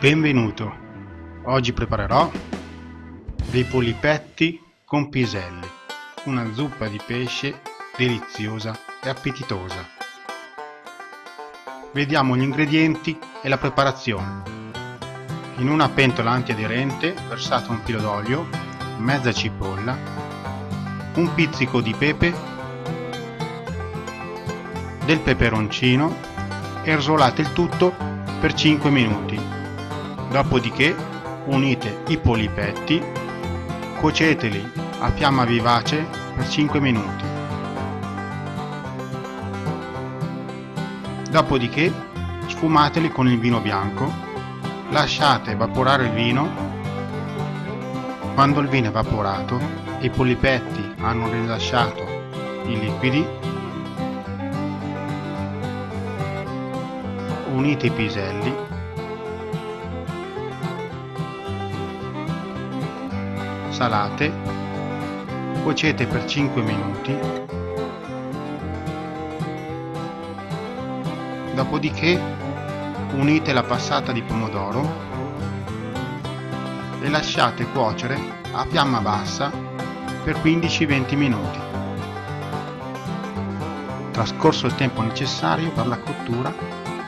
Benvenuto! Oggi preparerò dei polipetti con piselli, una zuppa di pesce deliziosa e appetitosa. Vediamo gli ingredienti e la preparazione. In una pentola antiaderente versato un filo d'olio, mezza cipolla, un pizzico di pepe, del peperoncino e rosolate il tutto per 5 minuti Dopodiché unite i polipetti, cuoceteli a fiamma vivace per 5 minuti. Dopodiché sfumateli con il vino bianco, lasciate evaporare il vino. Quando il vino è evaporato e i polipetti hanno rilasciato i liquidi, unite i piselli salate, cuocete per 5 minuti, dopodiché unite la passata di pomodoro e lasciate cuocere a fiamma bassa per 15-20 minuti. Trascorso il tempo necessario per la cottura,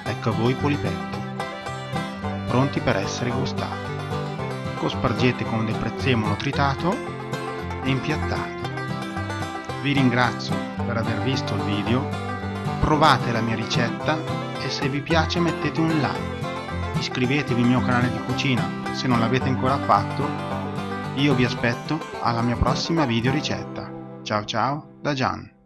ecco a voi i polipetti, pronti per essere gustati cospargete con del prezzemolo tritato e impiattate. Vi ringrazio per aver visto il video, provate la mia ricetta e se vi piace mettete un like. Iscrivetevi al mio canale di cucina se non l'avete ancora fatto. Io vi aspetto alla mia prossima video ricetta. Ciao ciao da Gian.